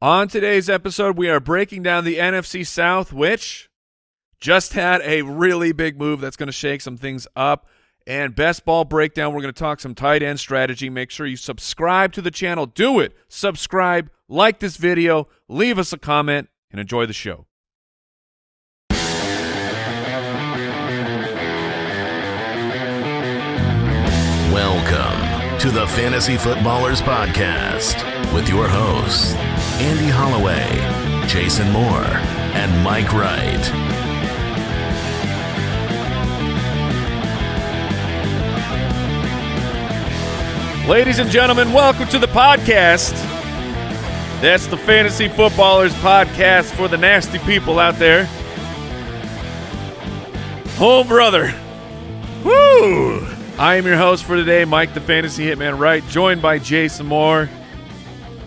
On today's episode, we are breaking down the NFC South, which just had a really big move that's going to shake some things up. And best ball breakdown, we're going to talk some tight end strategy. Make sure you subscribe to the channel. Do it. Subscribe, like this video, leave us a comment, and enjoy the show. Welcome to the Fantasy Footballers Podcast with your hosts, Andy Holloway, Jason Moore, and Mike Wright. Ladies and gentlemen, welcome to the podcast. That's the Fantasy Footballers Podcast for the nasty people out there. Oh, brother. Woo! I am your host for today, Mike the Fantasy Hitman Wright, joined by Jason Moore,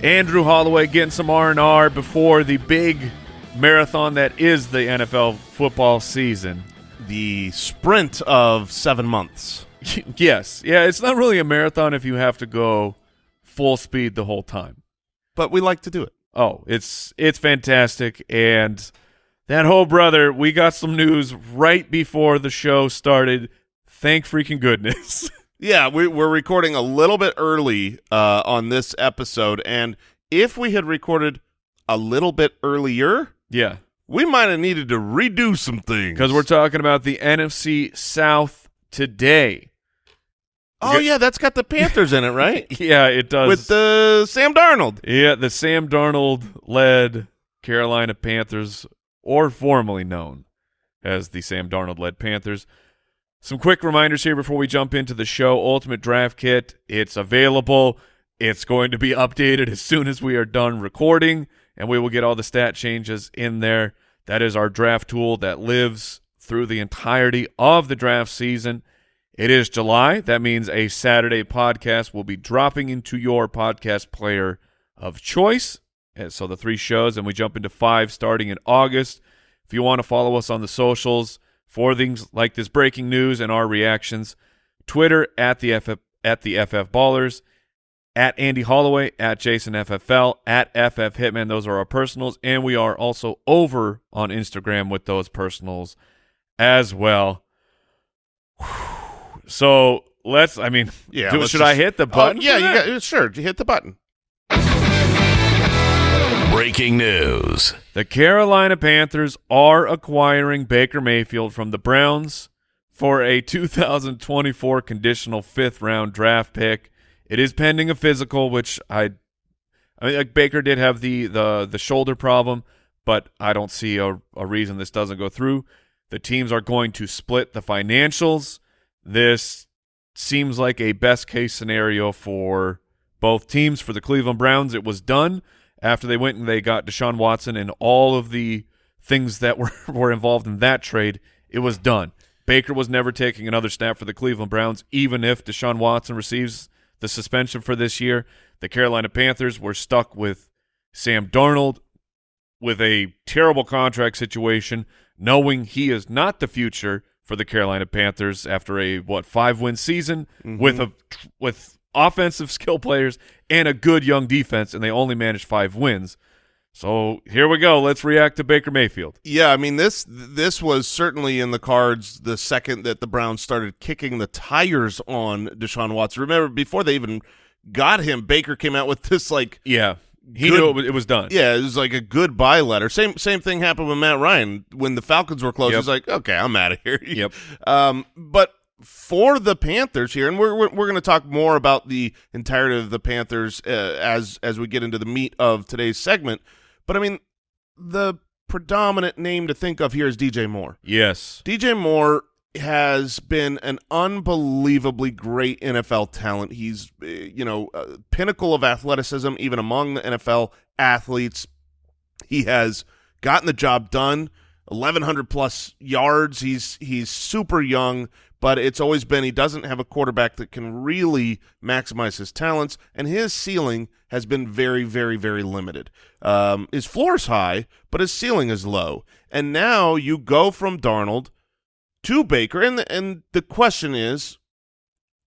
Andrew Holloway getting some R&R before the big marathon that is the NFL football season. the sprint of seven months. yes. Yeah, it's not really a marathon if you have to go full speed the whole time. But we like to do it. Oh, it's it's fantastic and that whole brother, we got some news right before the show started. Thank freaking goodness. Yeah, we, we're recording a little bit early uh, on this episode, and if we had recorded a little bit earlier, yeah, we might have needed to redo some things. because we're talking about the NFC South today. oh yeah, that's got the Panthers in it, right? Yeah, it does. With the Sam Darnold. yeah, the Sam Darnold led Carolina Panthers, or formerly known as the Sam Darnold led Panthers. Some quick reminders here before we jump into the show. Ultimate Draft Kit, it's available. It's going to be updated as soon as we are done recording, and we will get all the stat changes in there. That is our draft tool that lives through the entirety of the draft season. It is July. That means a Saturday podcast will be dropping into your podcast player of choice. And so the three shows, and we jump into five starting in August. If you want to follow us on the socials for things like this breaking news and our reactions, Twitter at the FF, at the FF Ballers, at Andy Holloway, at Jason FFL, at FF Hitman. Those are our personals, and we are also over on Instagram with those personals as well. So let's. I mean, Yeah, do- should just- I hit the Oh, button? yeah, for you got sure. You hit the button. Breaking news. The Carolina Panthers are acquiring Baker Mayfield from the Browns for a 2024 conditional fifth round draft pick. It is pending a physical, which I, I mean, like Baker did have the the the shoulder problem, but I don't see a, a reason this doesn't go through. The teams are going to split the financials. This seems like a best case scenario for both teams. For the Cleveland Browns, it was done after they went and they got Deshaun Watson and all of the things that were, were involved in that trade. It was done. Baker was never taking another snap for the Cleveland Browns, even if Deshaun Watson receives the suspension for this year. The Carolina Panthers were stuck with Sam Darnold with a terrible contract situation, knowing he is not the future for the Carolina Panthers after a what five win season mm-hmm. with a with offensive skill players and a good young defense, and they only managed five wins. So here we go. Let's react to Baker Mayfield. Yeah, I mean this this was certainly in the cards the second that the Browns started kicking the tires on Deshaun Watson. Remember before they even got him, Baker came out with this like Yeah, he Good- knew it was, done. yeah, it was like a goodbye letter. Same same thing happened with Matt Ryan when the Falcons were close. Yep. He's like, okay, I'm out of here. Yep. Um, but for the Panthers here, and we're we're, we're going to talk more about the entirety of the Panthers uh, as as we get into the meat of today's segment. But I mean, the predominant name to think of here is DJ Moore. Yes. DJ Moore has been an unbelievably great NFL talent. He's, uh, you know, pinnacle of athleticism, even among the NFL athletes. He has gotten the job done. 1100 plus yards. He's he's super young, but it's always been he doesn't have a quarterback that can really maximize his talents, and his ceiling has been very, very, very limited. Um, his floor is high, but his ceiling is low. And now you go from Darnold to Baker, and the, and the question is,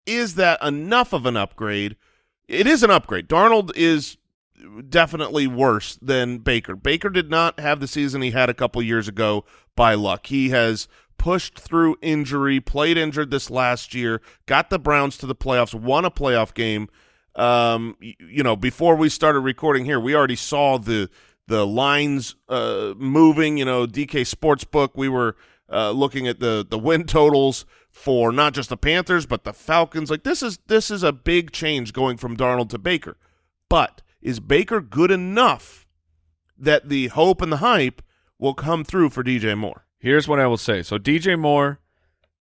is that enough of an upgrade? It is an upgrade. Darnold is definitely worse than Baker. Baker did not have the season he had a couple years ago by luck. He has pushed through injury, played injured this last year, got the Browns to the playoffs, won a playoff game. Um, you know, before we started recording here, we already saw the the lines uh, moving. You know, DK Sportsbook. We were uh, looking at the the win totals for not just the Panthers but the Falcons. Like this is this is a big change going from Darnold to Baker. But is Baker good enough that the hope and the hype will come through for DJ Moore? Here's what I will say. So DJ Moore,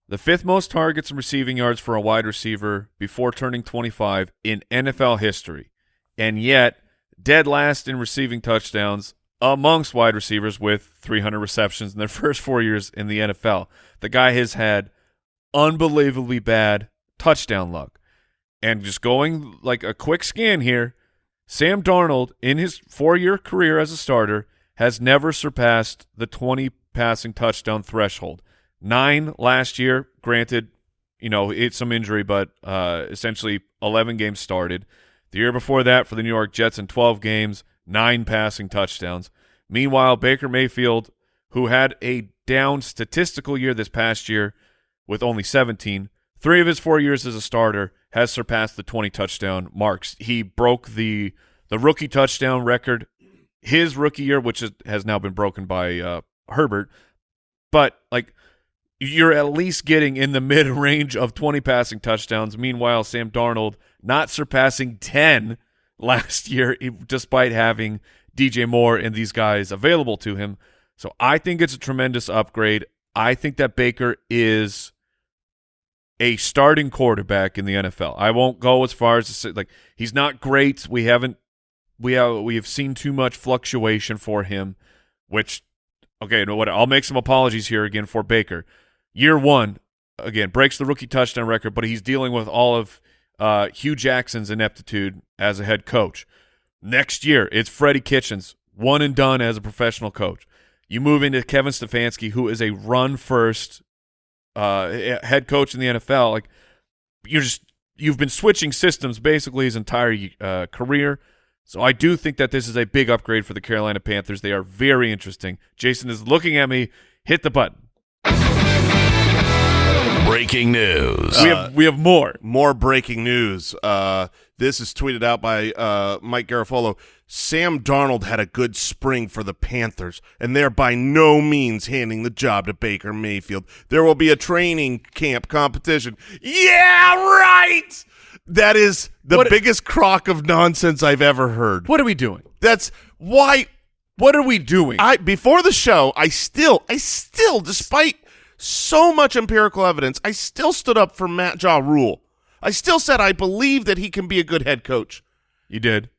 the fifth most targets and receiving yards for a wide receiver before turning 25 in NFL history, and yet dead last in receiving touchdowns amongst wide receivers with 300 receptions in their first four years in the NFL. The guy has had unbelievably bad touchdown luck. And just going like a quick scan here, Sam Darnold, in his four-year career as a starter, has never surpassed the 20 passing touchdown threshold. Nine last year, granted, you know, it's some injury, but uh, essentially 11 games started. The year before that for the New York Jets in 12 games, nine passing touchdowns. Meanwhile, Baker Mayfield, who had a down statistical year this past year with only 17, three of his four years as a starter has surpassed the 20 touchdown marks. He broke the the rookie touchdown record his rookie year, which is, has now been broken by uh, Herbert. But like you're at least getting in the mid range of 20 passing touchdowns. Meanwhile, Sam Darnold not surpassing 10 last year, despite having DJ Moore and these guys available to him. So I think it's a tremendous upgrade. I think that Baker is a starting quarterback in the NFL. I won't go as far as to say like he's not great. We haven't we have we have seen too much fluctuation for him, which okay, you know what? I'll make some apologies here again for Baker. Year one, again, breaks the rookie touchdown record, but he's dealing with all of uh, Hue Jackson's ineptitude as a head coach. Next year, it's Freddie Kitchens, one and done as a professional coach. You move into Kevin Stefanski, who is a run first uh, head coach in the NFL. Like you're just you've been switching systems basically his entire uh, career. So I do think that this is a big upgrade for the Carolina Panthers. They are very interesting. Jason is looking at me. Hit the button. Breaking news. we have we have more. More breaking news. Uh, this is tweeted out by uh, Mike Garafolo. Sam Darnold had a good spring for the Panthers, and they're by no means handing the job to Baker Mayfield. There will be a training camp competition. Yeah, right. That is the What- biggest crock of nonsense I've ever heard. What are we doing? That's why What are we doing? I before the show, I still, I still, despite so much empirical evidence, I still stood up for Matt Jaw Rule. I still said I believe that he can be a good head coach. you did.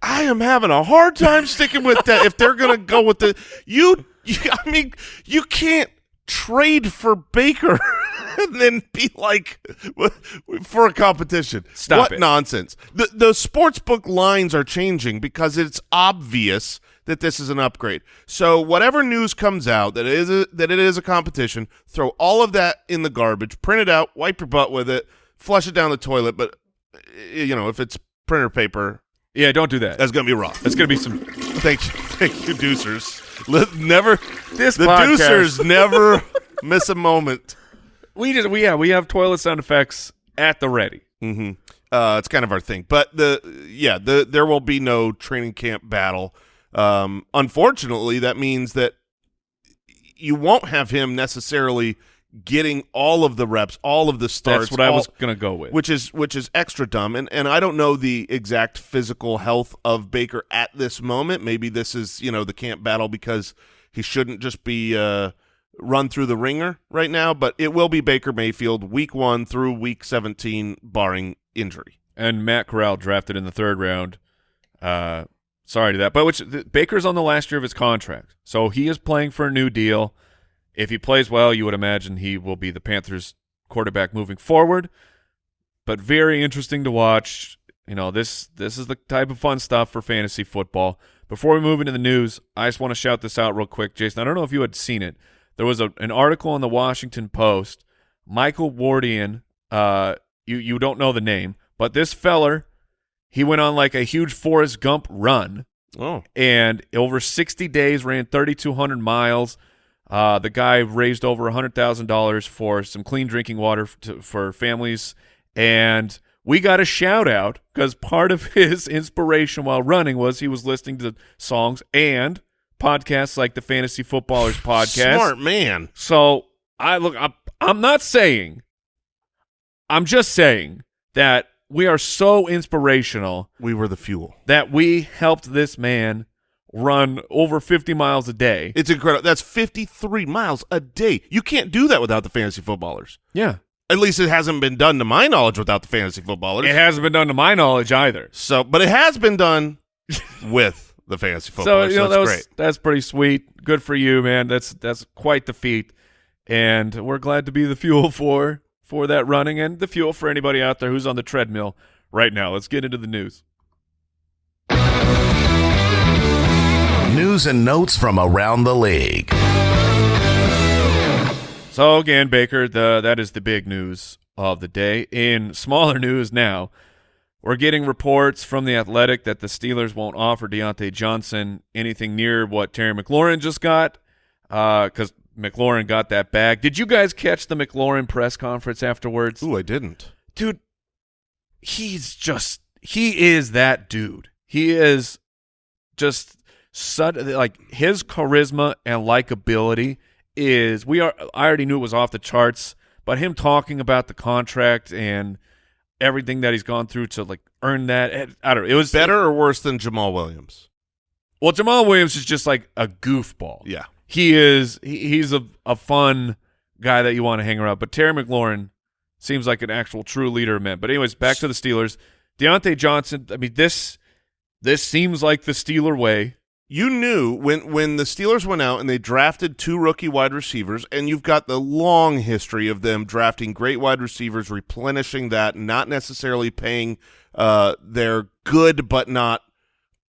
I am having a hard time sticking with that. If they're going to go with the you, you, I mean, you can't trade for Baker and then be like for a competition. Stop what it. nonsense. The the sports book lines are changing because it's obvious that this is an upgrade. So whatever news comes out that it is a, that it is a competition, throw all of that in the garbage, print it out, wipe your butt with it, flush it down the toilet. But you know, if it's printer paper, Yeah, don't do that. that's gonna be rough. That's gonna be some. Thank you, thank you, Deucers. Never This the podcast- Deucers never miss a moment. We just we yeah we have toilet sound effects at the ready. hmm Uh, it's kind of our thing, but the yeah, the there will be no training camp battle. Um, unfortunately, that means that you won't have him necessarily getting all of the reps, all of the starts. That's what I was gonna go with. which is which is extra dumb and and I don't know the exact physical health of Baker at this moment maybe this is you know the camp battle because he shouldn't just be uh run through the ringer right now but it will be Baker Mayfield week 1 through week 17 barring injury and Matt Corral drafted in the third round. Uh, sorry to that, but which the, Baker's on the last year of his contract, so he is playing for a new deal. If he plays well, you would imagine he will be the Panthers' quarterback moving forward. But very interesting to watch. You know this this is the type of fun stuff for fantasy football. Before we move into the news, I just want to shout this out real quick, Jason. I don't know if you had seen it. There was a, an article in the Washington Post. Michael Wardian, uh, you you don't know the name, but this feller, he went on like a huge Forrest Gump run Oh, and over 60 days ran 3,200 miles. Uh, the guy raised over $100,000 for some clean drinking water to, for families. And we got a shout out because part of his inspiration while running was he was listening to songs and podcasts like the Fantasy Footballers podcast. smart man. So I look, I'm, I'm not saying, I'm just saying that we are so inspirational We were the fuel. that we helped this man run over 50 miles a day. It's incredible. That's 53 miles a day. You can't do that without the fantasy footballers. yeah. At least it hasn't been done to my knowledge without the fantasy footballers. It hasn't been done to my knowledge either. so, but it has been done with the fantasy So, you know, so that that's was, great. that's pretty sweet. Good for you, man. That's that's quite the feat. And we're glad to be the fuel for for that running and the fuel for anybody out there who's on the treadmill right now. Let's get into the news. News and notes from around the league. So again, Baker, the that is the big news of the day. In smaller news now, we're getting reports from the Athletic that the Steelers won't offer Diontae Johnson anything near what Terry McLaurin just got, uh, because McLaurin got that bag. Did you guys catch the McLaurin press conference afterwards? Ooh, I didn't. dude, he's just he is that dude. He is just such like his charisma and likability is we are I already knew it was off the charts, but him talking about the contract and everything that he's gone through to like earn that I don't know. It was Better or worse than Jamaal Williams? Well, Jamaal Williams is just like a goofball. Yeah. He is he, he's a a fun guy that you want to hang around. But Terry McLaurin seems like an actual true leader of men. But anyways, back to the Steelers. Diontae Johnson. I mean this this seems like the Steeler way. You knew when when the Steelers went out and they drafted two rookie wide receivers, and you've got the long history of them drafting great wide receivers, replenishing that, not necessarily paying uh, their good but not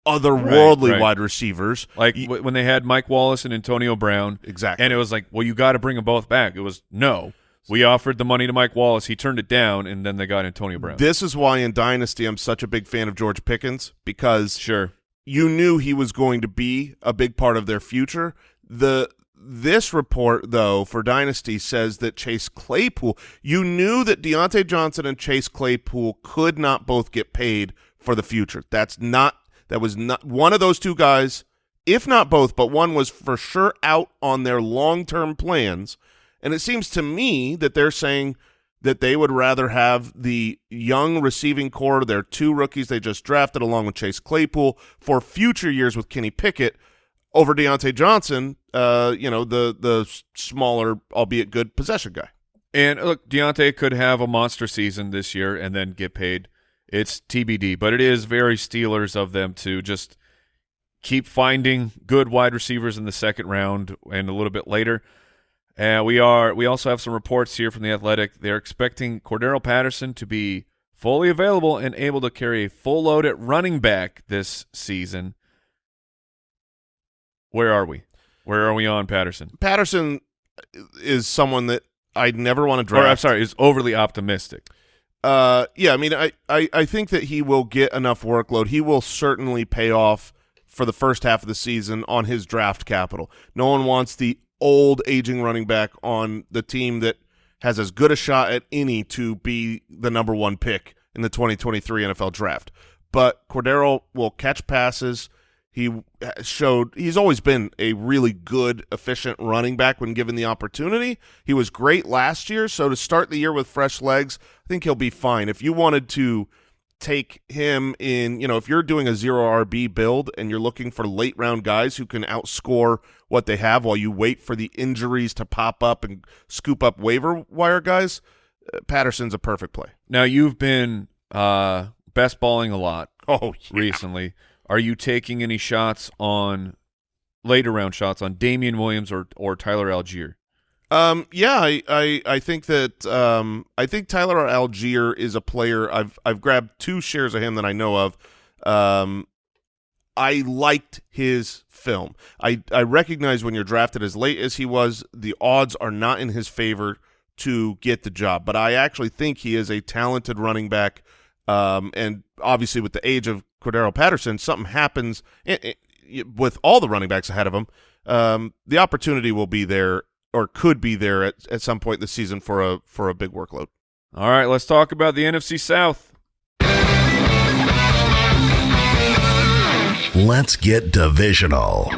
otherworldly Right, right. wide receivers. Like You- when they had Mike Wallace and Antonio Brown, exactly. and it was like, well, you got to bring them both back. It was no. We offered the money to Mike Wallace. He turned it down, and then they got Antonio Brown. this is why in Dynasty I'm such a big fan of George Pickens because sure. You knew he was going to be a big part of their future. The this report though for Dynasty says that Chase Claypool, you knew that Diontae Johnson and Chase Claypool could not both get paid for the future. That's not that was not one of those two guys, if not both, but one was for sure out on their long-term plans. And it seems to me that they're saying that they would rather have the young receiving corps, their two rookies they just drafted, along with Chase Claypool, for future years with Kenny Pickett over Diontae Johnson, uh, you know, the the smaller, albeit good possession guy. And look, Diontae could have a monster season this year and then get paid. It's TBD, but it is very Steelers of them to just keep finding good wide receivers in the second round and a little bit later. And we are we also have some reports here from the Athletic. They're expecting Cordarrelle Patterson to be fully available and able to carry a full load at running back this season. Where are we? Where are we on Patterson? Patterson is someone that I'd never want to Or. I'm sorry, is overly optimistic. Uh, yeah, I mean, I, I, I think that he will get enough workload. He will certainly pay off for the first half of the season on his draft capital. No one wants the old aging running back on the team that has as good a shot at any to be the number one pick in the 2023 NFL draft. But Cordarrelle will catch passes. He showed he's always been a really good, efficient running back when given the opportunity. He was great last year, so to start the year with fresh legs, I think he'll be fine. If you wanted to take him in, you know, if you're doing a zero RB build and you're looking for late round guys who can outscore what they have while you wait for the injuries to pop up and scoop up waiver wire guys, uh, Patterson's a perfect play. Now you've been uh, best balling a lot Oh, yeah. recently. Are you taking any shots on later round shots on Damien Williams or or Tyler Allgeier? Um, yeah, I, I, I think that um, I think Tyler Allgeier is a player. I've I've grabbed two shares of him that I know of. Um, I liked his film. I I recognize when you're drafted as late as he was, the odds are not in his favor to get the job. But I actually think he is a talented running back. Um, and obviously, with the age of Cordarrelle Patterson, something happens i i with all the running backs ahead of him. Um, the opportunity will be there, or could be there at, at some point in the season for a for a big workload. All right, let's talk about the NFC South. Let's get divisional.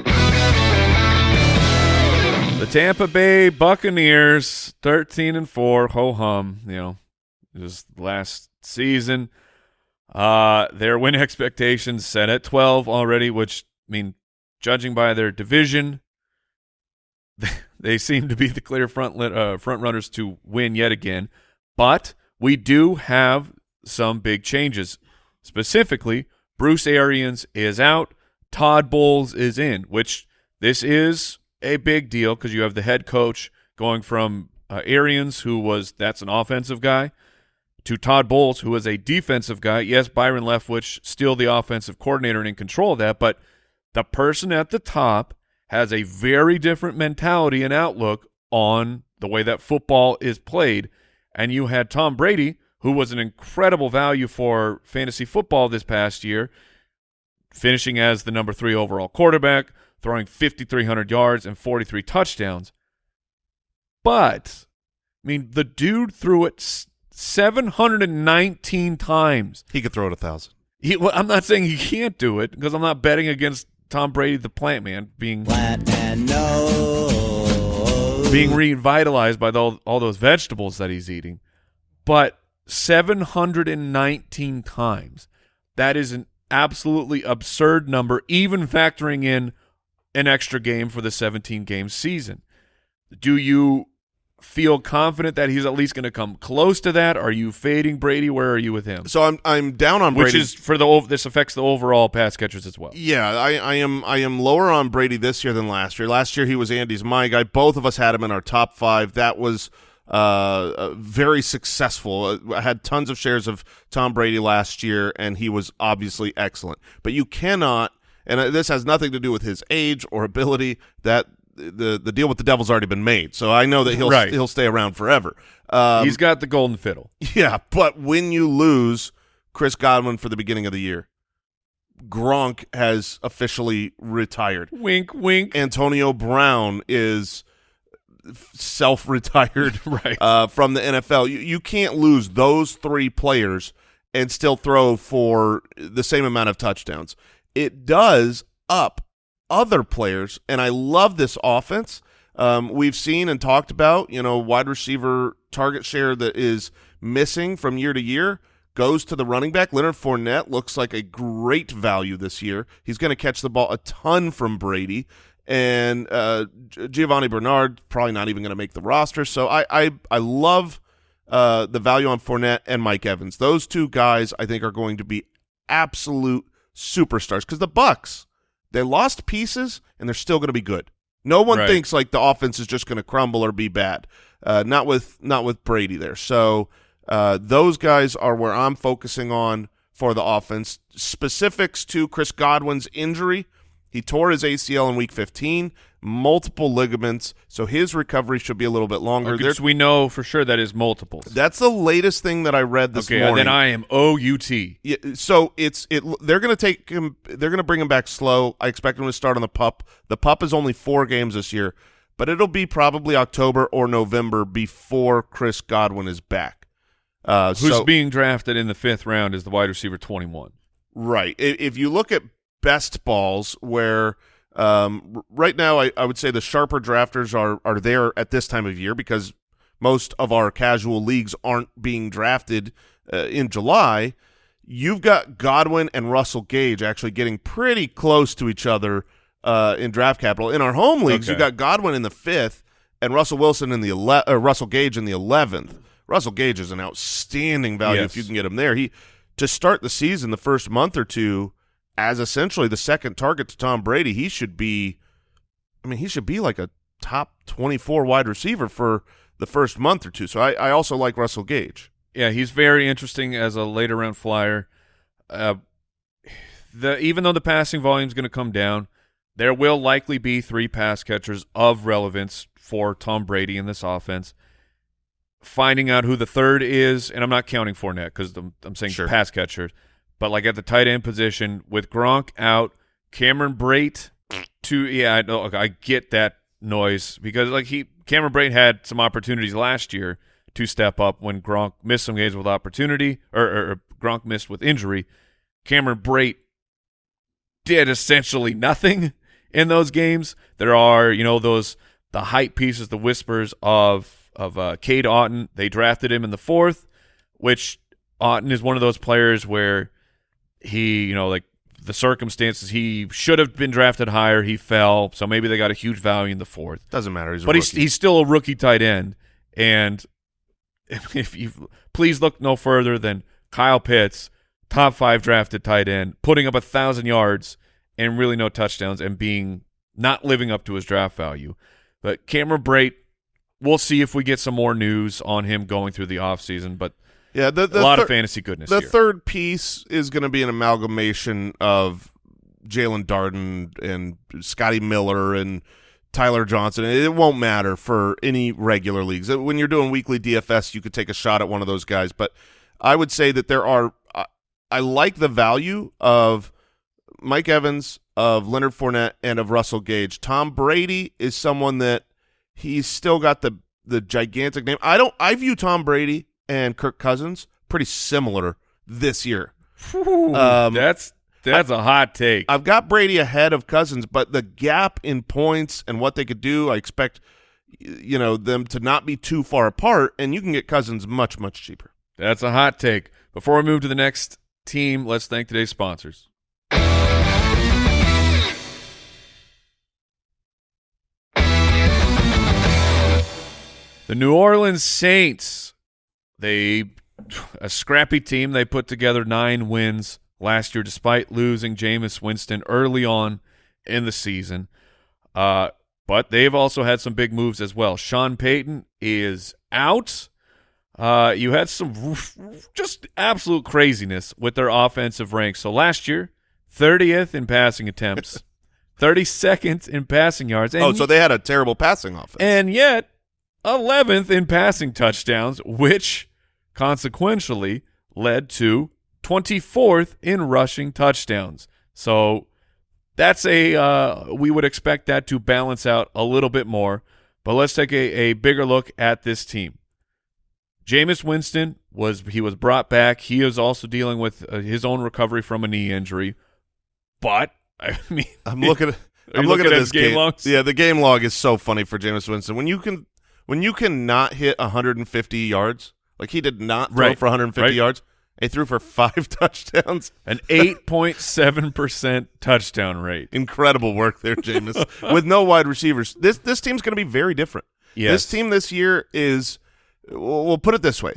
The Tampa Bay Buccaneers, thirteen and four, ho hum. You know, just last season. Uh, their win expectations set at twelve already, which I mean, judging by their division, they seem to be the clear front uh, front runners to win yet again. But we do have some big changes. Specifically, Bruce Arians is out. Todd Bowles is in, which this is a big deal because you have the head coach going from uh, Arians, who was that's an offensive guy, to Todd Bowles, who is a defensive guy. Yes, Byron Leftwich still the offensive coordinator and in control of that, but the person at the top has a very different mentality and outlook on the way that football is played. And you had Tom Brady, who was an incredible value for fantasy football this past year, finishing as the number three overall quarterback, throwing 5,300 yards and 43 touchdowns. But, I mean, the dude threw it 719 times. He could throw it a thousand. He, well, I'm not saying he can't do it because I'm not betting against Tom Brady, the plant man, being Plant no. being revitalized by the, all those vegetables that he's eating. But 719 times. That is an absolutely absurd number, even factoring in an extra game for the 17 game season. Do you feel confident that he's at least going to come close to that? Are you fading Brady? Where are you with him? So I'm I'm down on Brady. Which is for the this affects the overall pass catchers as well. Yeah, I, I am I am lower on Brady this year than last year. Last year he was Andy's my guy. Both of us had him in our top five. That was uh, uh, very successful. Uh, I had tons of shares of Tom Brady last year, and he was obviously excellent. But you cannot, and uh, this has nothing to do with his age or ability. That the the deal with the devil's already been made. So I know that he'll Right. he'll stay around forever. Um, he's got the golden fiddle. yeah, but when you lose Chris Godwin for the beginning of the year, Gronk has officially retired. Wink, wink. Antonio Brown is self-retired Right. uh, from the NFL. You, you can't lose those three players and still throw for the same amount of touchdowns. It does up other players, and I love this offense. Um, we've seen and talked about, you know, wide receiver target share that is missing from year to year goes to the running back. Leonard Fournette looks like a great value this year. He's going to catch the ball a ton from Brady. And uh, Giovani Bernard probably not even going to make the roster. So I I, I love uh, the value on Fournette and Mike Evans. Those two guys I think are going to be absolute superstars because the Bucs they lost pieces and they're still going to be good. No one Right. thinks like the offense is just going to crumble or be bad. Uh, not with not with Brady there. So uh, those guys are where I'm focusing on for the offense. Specifics to Chris Godwin's injury. He tore his ACL in week 15, multiple ligaments, so his recovery should be a little bit longer. Okay, so we know for sure that is multiples. that's the latest thing that I read this okay, morning. then I am OUT. Yeah, so it's it. They're going to take him. They're going to bring him back slow. I expect him to start on the pup. The pup is only four games this year, but it'll be probably October or November before Chris Godwin is back. Uh, Who's so, being drafted in the fifth round is the wide receiver 21. right? If you look at best balls, where um, right now I, I would say the sharper drafters are are there at this time of year because most of our casual leagues aren't being drafted uh, in July. You've got Godwin and Russell Gage actually getting pretty close to each other uh, in draft capital. In our home leagues, you've got Godwin in the fifth and Russell Wilson in the ele- uh, Russell Gage in the eleventh. Russell Gage is an outstanding value Yes. if you can get him there. He to start the season, the first month or two, as essentially the second target to Tom Brady, he should be. I mean, he should be like a top twenty-four wide receiver for the first month or two. So I, I also like Russell Gage. Yeah, he's very interesting as a later round flyer. Uh, the even though the passing volume is going to come down, there will likely be three pass catchers of relevance for Tom Brady in this offense. finding out who the third is, and I'm not counting Fournette because I'm, I'm saying Sure. pass catchers, but like at the tight end position with Gronk out, Cameron Brate to yeah, I know I get that noise because like he Cameron Brate had some opportunities last year to step up when Gronk missed some games with opportunity or, or, or Gronk missed with injury. Cameron Brate did essentially nothing in those games. There are, you know, those the hype pieces, the whispers of of uh, Cade Otton. They drafted him in the fourth, which Otton is one of those players where he, you know, like the circumstances, he should have been drafted higher. He fell, so maybe they got a huge value in the fourth. Doesn't matter. He's a But he's he's still a rookie tight end, and if you please look no further than Kyle Pitts, top five drafted tight end, putting up a thousand yards and really no touchdowns, and being not living up to his draft value. But Cameron Brate, we'll see if we get some more news on him going through the offseason, but yeah, the, the a lot of fantasy goodness The here. third piece is going to be an amalgamation of Jaelon Darden and Scotty Miller and Tyler Johnson. It won't matter for any regular leagues. Uh, when you're doing weekly DFS, you could take a shot at one of those guys. But I would say that there are. I, I like the value of Mike Evans, of Leonard Fournette, and of Russell Gage. Tom Brady is someone that he's still got the the gigantic name. I don't. I view Tom Brady and Kirk Cousins pretty similar this year. Whew, um, that's that's a hot take. I've got Brady ahead of Cousins, but the gap in points and what they could do, I expect you know them to not be too far apart, and you can get Cousins much much cheaper. That's a hot take. Before we move to the next team, let's thank today's sponsors. The New Orleans Saints, they a scrappy team. They put together nine wins last year, despite losing Jameis Winston early on in the season. Uh, but they've also had some big moves as well. Sean Payton is out. Uh, you had some just absolute craziness with their offensive ranks. So last year, 30th in passing attempts, 32nd in passing yards, and oh, so they had a terrible passing offense. and yet 11th in passing touchdowns, which consequentially led to 24th in rushing touchdowns. So that's a uh, we would expect that to balance out a little bit more. But let's take a, a bigger look at this team. Jameis Winston was he was brought back. He is also dealing with uh, his own recovery from a knee injury. But I mean, I'm looking at I'm looking, looking at this his game game logs? Yeah, the game log is so funny for Jameis Winston. When you can when you can not hit 150 yards, like he did not throw Right, for 150 right. yards. He threw for five touchdowns. an 8.7% touchdown rate. Incredible work there, Jameis. With no wide receivers, this this team's going to be very different. Yes. This team this year is, we'll put it this way.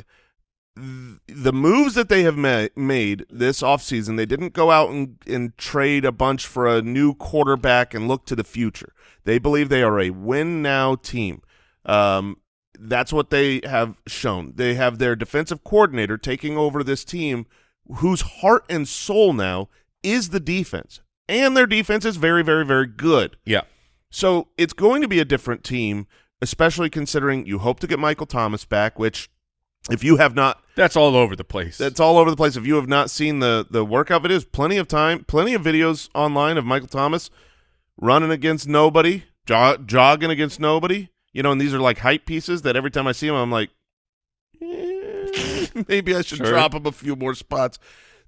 The moves that they have ma- made this offseason, they didn't go out and, and trade a bunch for a new quarterback and look to the future. They believe they are a win now team. Um, that's what they have shown. They have their defensive coordinator taking over this team whose heart and soul now is the defense. And their defense is very, very, very good. Yeah. So it's going to be a different team, especially considering you hope to get Michael Thomas back, which if you have not That's all over the place. that's all over the place. If you have not seen the the workout videos, plenty of time, plenty of videos online of Michael Thomas running against nobody, jog, jogging against nobody. You know, and these are like hype pieces that every time I see them, I'm like, eh, maybe I should Sure. drop him a few more spots.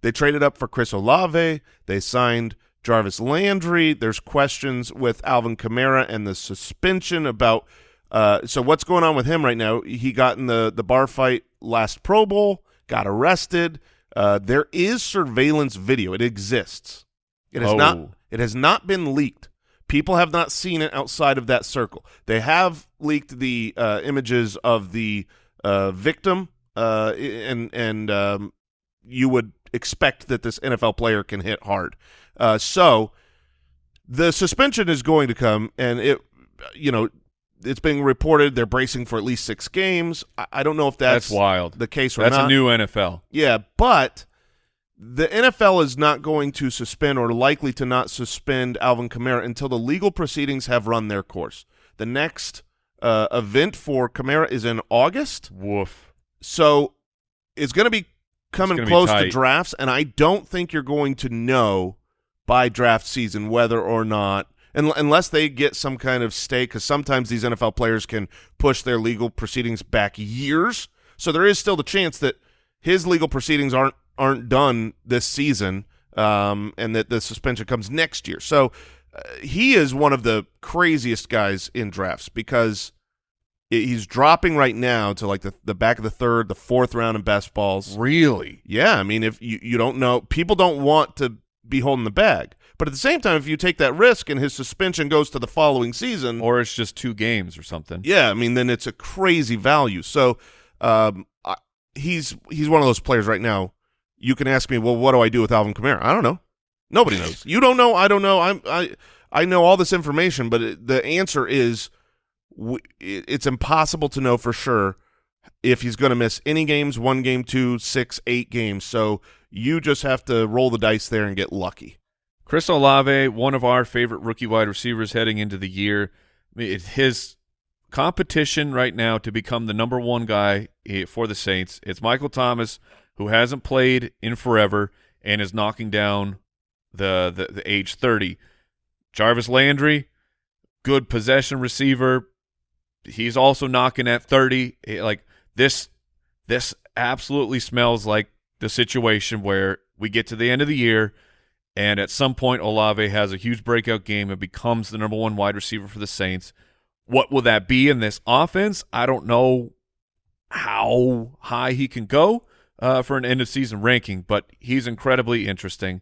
They traded up for Chris Olave. They signed Jarvis Landry. There's questions with Alvin Kamara and the suspension about. Uh, so what's going on with him right now? He got in the the bar fight last Pro Bowl, got arrested. Uh, there is surveillance video. It exists. It has Oh. not. It has not been leaked. People have not seen it outside of that circle. They have leaked the uh, images of the uh, victim, uh, and and um, you would expect that this NFL player can hit hard. Uh, so the suspension is going to come, and it, you know, it's being reported they're bracing for at least six games. I, I don't know if that's, That's wild. the case or That's not. a new NFL. Yeah, but the NFL is not going to suspend or likely to not suspend Alvin Kamara until the legal proceedings have run their course. The next uh, event for Kamara is in August. Woof. So it's going to be coming gonna be close to drafts, and I don't think you're going to know by draft season whether or not, unless they get some kind of stay, because sometimes these NFL players can push their legal proceedings back years. So there is still the chance that his legal proceedings aren't aren't done this season, um, and that the suspension comes next year. So uh, he is one of the craziest guys in drafts because he's dropping right now to like the, the back of the third, the fourth round in best balls. Really? Yeah, I mean, if you, you don't know, people don't want to be holding the bag. But at the same time, if you take that risk and his suspension goes to the following season, Or it's just two games or something. yeah, I mean, then it's a crazy value. So um, I, he's he's one of those players right now. You can ask me, well, what do I do with Alvin Kamara? I don't know. Nobody knows. You don't know. I don't know. I'm I I know all this information, but it, the answer is it's impossible to know for sure if he's going to miss any games, one game, two, six, eight games. So you just have to roll the dice there and get lucky. Chris Olave, one of our favorite rookie wide receivers heading into the year. His competition right now to become the number one guy eh, for the Saints. It's Michael Thomas, who hasn't played in forever and is knocking down the the, the age 30. Jarvis Landry, good possession receiver. He's also knocking at 30. Eh, Like this this absolutely smells like the situation where we get to the end of the year and at some point Olave has a huge breakout game and becomes the number one wide receiver for the Saints. What will that be in this offense? I don't know how high he can go uh, for an end of season ranking, but he's incredibly interesting.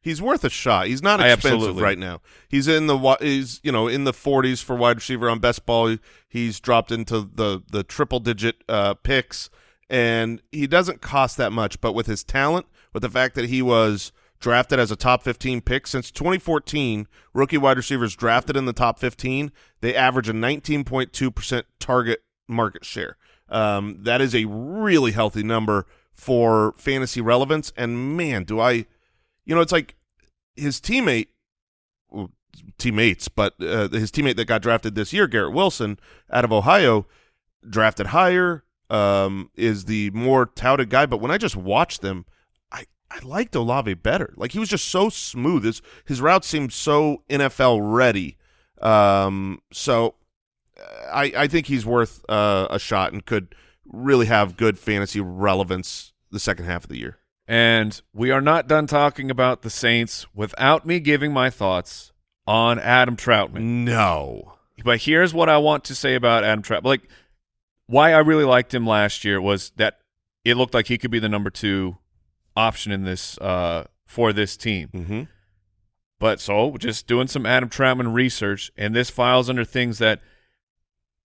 He's worth a shot. He's not expensive right now. He's in the he's you know in the 40s for wide receiver on best ball. He's dropped into the the triple digit uh, picks, and he doesn't cost that much. But with his talent, with the fact that he was drafted as a top 15 pick since 2014, rookie wide receivers drafted in the top 15, they average a 19.2 percent target market share. Um, that is a really healthy number for fantasy relevance. And man, do I you know, it's like his teammate, teammates, but uh, his teammate that got drafted this year, Garrett Wilson, out of Ohio, drafted higher, um, is the more touted guy. But when I just watched them, I I liked Olave better. Like he was just so smooth. His his route seemed so NFL ready. Um, so uh, I I think he's worth uh, a shot and could really have good fantasy relevance the second half of the year. And we are not done talking about the Saints without me giving my thoughts on Adam Trautman. No. But here's what I want to say about Adam Trautman. Like, why I really liked him last year was that it looked like he could be the number two option in this uh, for this team. Mm-hmm. But so just doing some Adam Trautman research, and this files under things that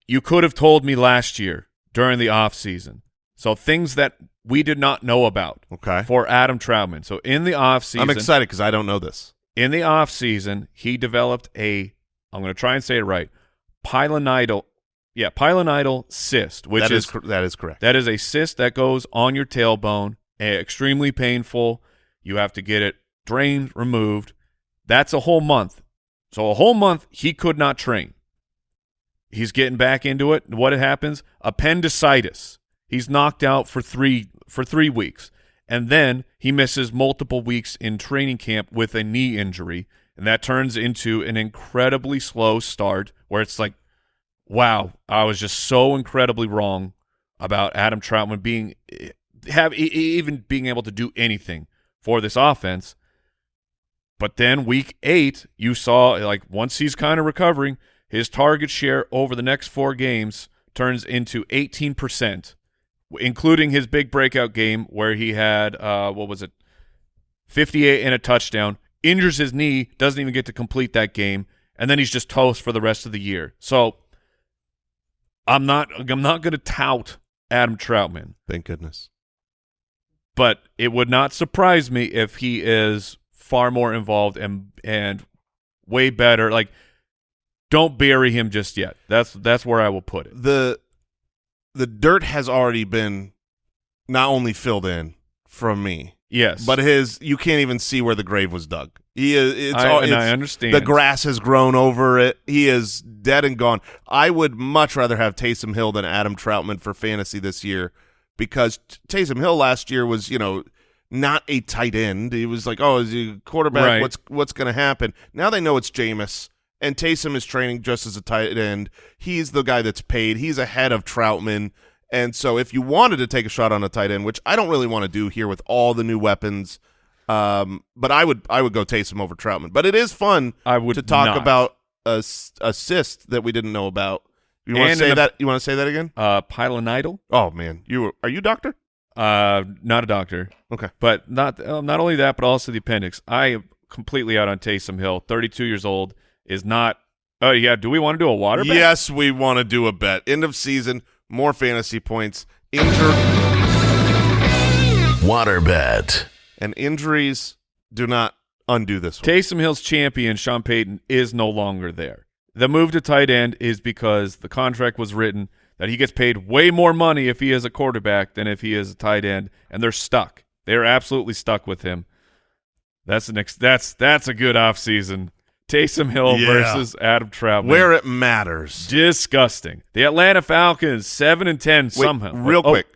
you could have told me last year during the off season. So things that we did not know about Okay. for Adam Trautman. So in the off season, I'm excited because I don't know this. in the off season, he developed a I'm going to try and say it right. Pilonidal, yeah, pilonidal cyst, which That is, is that is correct. that is a cyst that goes on your tailbone, eh, extremely painful. You have to get it drained, removed. That's a whole month. So a whole month he could not train. He's getting back into it. What happens? Appendicitis. He's knocked out for three for three weeks, and then he misses multiple weeks in training camp with a knee injury, and that turns into an incredibly slow start where it's like, wow, I was just so incredibly wrong about Adam Trautman being have even being able to do anything for this offense. But then week eight, you saw like once he's kind of recovering, his target share over the next four games turns into 18%, including his big breakout game where he had, uh, what was it, 58 and a touchdown, injures his knee, doesn't even get to complete that game, and then he's just toast for the rest of the year. So I'm not I'm not going to tout Adam Trautman Thank goodness. but it would not surprise me if he is far more involved and and way better. Like, don't bury him just yet. That's that's where I will put it. The the dirt has already been not only filled in from me, Yes, but his you can't even see where the grave was dug. He is. It's I- all, and I understand. the grass has grown over it. He is dead and gone. I would much rather have Taysom Hill than Adam Trautman for fantasy this year because Taysom Hill last year was, you know, not a tight end. He was like, oh, is he a quarterback? Right. What's what's going to happen? Now they know it's Jameis, and Taysom is training just as a tight end. He's the guy that's paid. He's ahead of Trautman. And so if you wanted to take a shot on a tight end, which I don't really want to do here with all the new weapons, um, but I would I would go Taysom over Trautman. But it is fun I would to talk not. about a assist that we didn't know about. You want to say that? You want to say that again? uh, Pilonidal. Oh man, you are you a doctor? Uh, not a doctor, Okay. but not uh, not only that, but also the appendix. I am completely out on Taysom Hill. Thirty-two years old is not. Oh yeah, do we want to do a water? bet? Yes, we want to do a bet. End of season, more fantasy points, injured Waterbed. and injuries do not undo this one. Taysom Hill's champion, Sean Payton, is no longer there. The move to tight end is because the contract was written that he gets paid way more money if he is a quarterback than if he is a tight end, and they're stuck. They're absolutely stuck with him. That's an ex- that's that's a good offseason. Taysom Hill Yeah. versus Adam Trautman. Where it matters. disgusting. The Atlanta Falcons seven and ten Wait, somehow. Oh, real Oh, quick,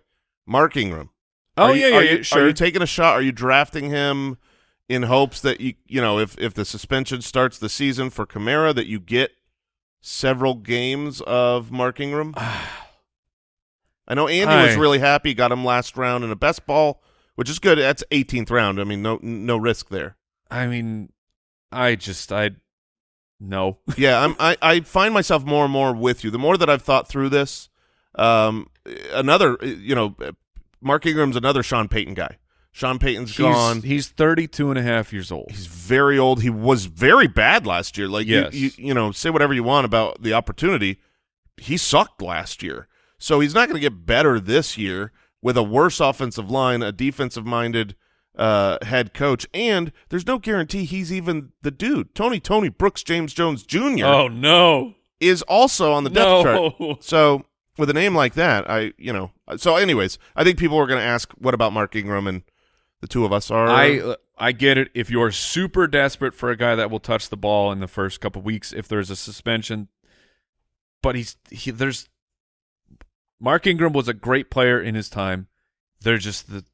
Mark Ingram. Oh Are you- yeah, yeah, are yeah, you, sure. Are you taking a shot? Are you drafting him in hopes that you you know if if the suspension starts the season for Kamara that you get several games of Mark Ingram? I know Andy was really happy, got him last round in a best ball, which is good. That's 18th round. I mean, no no risk there. I mean, I just I no. yeah, I'm, I I find myself more and more with you. The more that I've thought through this, um, another you know, Mark Ingram's another Sean Payton guy. Sean Payton's He's, gone. he's 32 and a half years old. He's very old. He was very bad last year. Like Yes. you, you, you know, say whatever you want about the opportunity. He sucked last year, so he's not going to get better this year with a worse offensive line, a defensive-minded uh, head coach, and there's no guarantee he's even the dude. Tony Tony Brooks James Jones Jr. Oh no. is also on the depth No. chart. So with a name like that, I you know. So anyways, I think people are going to ask, what about Mark Ingram? And the two of us are. I I get it. If you're super desperate for a guy that will touch the ball in the first couple weeks, if there's a suspension, but he's he, there's Mark Ingram was a great player in his time. There's just the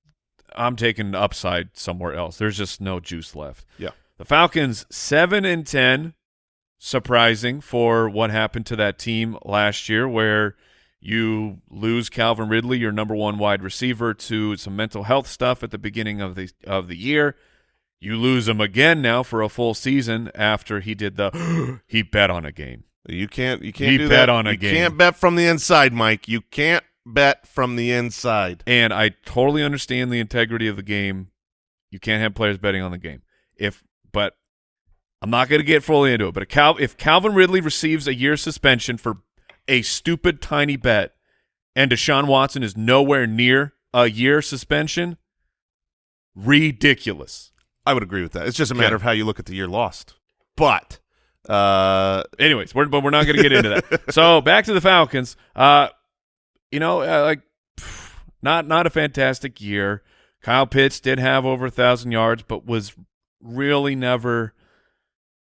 I'm taking upside somewhere else. There's just no juice left. Yeah. The Falcons seven and ten, surprising for what happened to that team last year, where you lose Calvin Ridley, your number one wide receiver, to some mental health stuff at the beginning of the of the year. You lose him again now for a full season after he did the he bet on a game. You can't. You can't He do bet that. on a you game. can't bet from the inside, Mike. You can't bet from the inside. And I totally understand the integrity of the game. You can't have players betting on the game. If but I'm not going to get fully into it. But if, Cal, if Calvin Ridley receives a year suspension for a stupid tiny bet, and Deshaun Watson is nowhere near a year suspension, ridiculous. I would agree with that. It's just a matter of how you look at the year lost. But uh, Anyways, we're, but we're not going to get into that. So back to the Falcons. Uh, you know, uh, like not not a fantastic year. Kyle Pitts did have over a thousand yards, but was really never.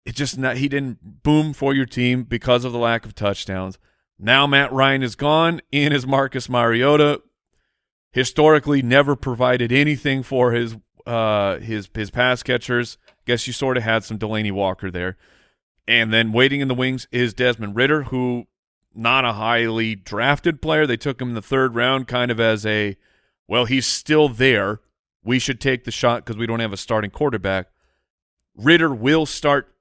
It just not he didn't boom for your team because of the lack of touchdowns. Now Matt Ryan is gone. In is Marcus Mariota. Historically, never provided anything for his uh his his pass catchers. Guess you sort of had some Delanie Walker there. And then waiting in the wings is Desmond Ridder, who not a highly drafted player. They took him in the third round kind of as a, well, he's still there. We should take the shot because we don't have a starting quarterback. Ridder will start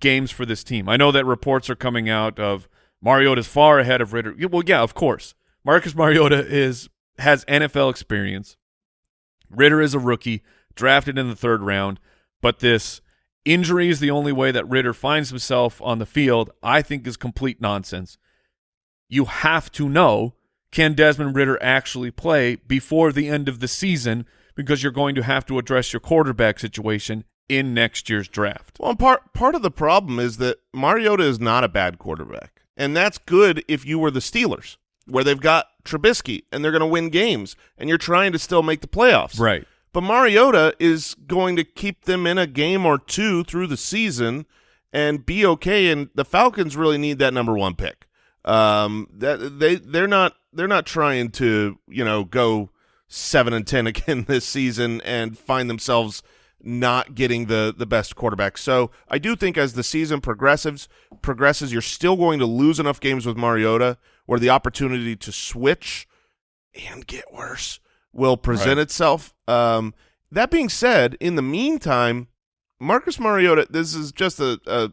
games for this team. I know that reports are coming out of Mariota's far ahead of Ridder. Well, yeah, of course. Marcus Mariota is has NFL experience. Ridder is a rookie, drafted in the third round, but this injury is the only way that Ridder finds himself on the field, I think is complete nonsense. You have to know can Desmond Ridder actually play before the end of the season because you're going to have to address your quarterback situation in next year's draft. well, part part of the problem is that Mariota is not a bad quarterback, and that's good if you were the Steelers, where they've got Trubisky and they're going to win games, and you're trying to still make the playoffs. Right. But Mariota is going to keep them in a game or two through the season and be okay. And the Falcons really need that number one pick. Um, that they they're not they're not trying to you know go seven and ten again this season and find themselves not getting the the best quarterback. So I do think as the season progresses progresses, you're still going to lose enough games with Mariota where the opportunity to switch and get worse will present Right. itself. Um, that being said, in the meantime, Marcus Mariota, this is just a, a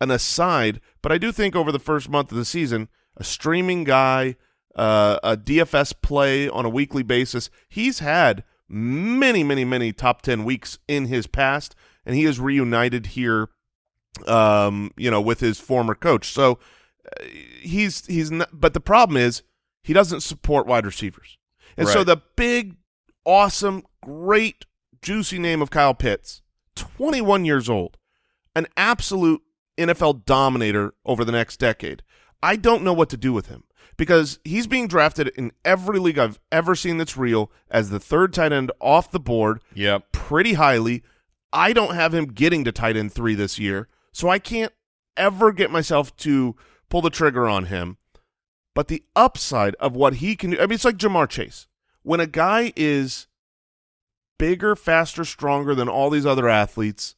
an aside, but I do think over the first month of the season, a streaming guy, uh, a DFS play on a weekly basis, he's had many, many, many top 10 weeks in his past, and he is reunited here, um, you know, with his former coach. So uh, he's, he's not, but the problem is he doesn't support wide receivers. And so the big, awesome, great, juicy name of Kyle Pitts, 21 years old, an absolute NFL dominator over the next decade. I don't know what to do with him because he's being drafted in every league I've ever seen that's real as the third tight end off the board Yep. pretty highly. I don't have him getting to tight end three this year, so I can't ever get myself to pull the trigger on him. But the upside of what he can do, I mean, it's like Ja'Marr Chase. When a guy is bigger, faster, stronger than all these other athletes,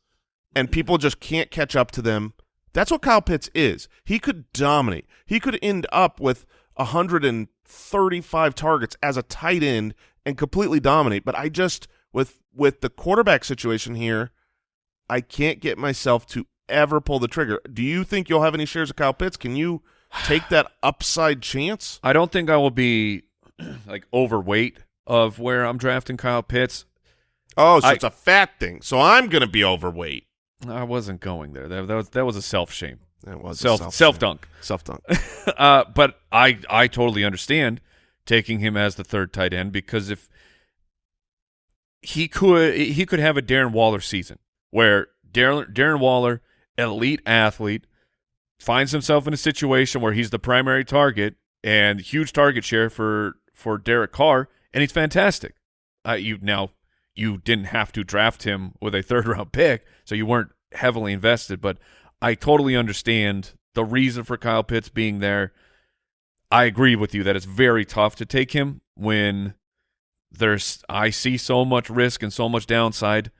and people just can't catch up to them, that's what Kyle Pitts is. He could dominate. He could end up with 135 targets as a tight end and completely dominate. But I just with with the quarterback situation here, I can't get myself to ever pull the trigger. Do you think you'll have any shares of Kyle Pitts? Can you take that upside chance? I don't think I will be like overweight of where I'm drafting Kyle Pitts. Oh, so I- it's a fat thing. So I'm going to be overweight. I wasn't going there. That, that was that was a self shame, That was a self self dunk. Self dunk. uh, but I I totally understand taking him as the third tight end because if he could he could have a Darren Waller season where Darren Darren Waller, elite athlete, finds himself in a situation where he's the primary target and huge target share for for Derek Carr, and he's fantastic. Uh, you now you didn't have to draft him with a third round pick, so you weren't heavily invested. But I totally understand the reason for Kyle Pitts being there. I agree with you that it's very tough to take him when there's I see so much risk and so much downside,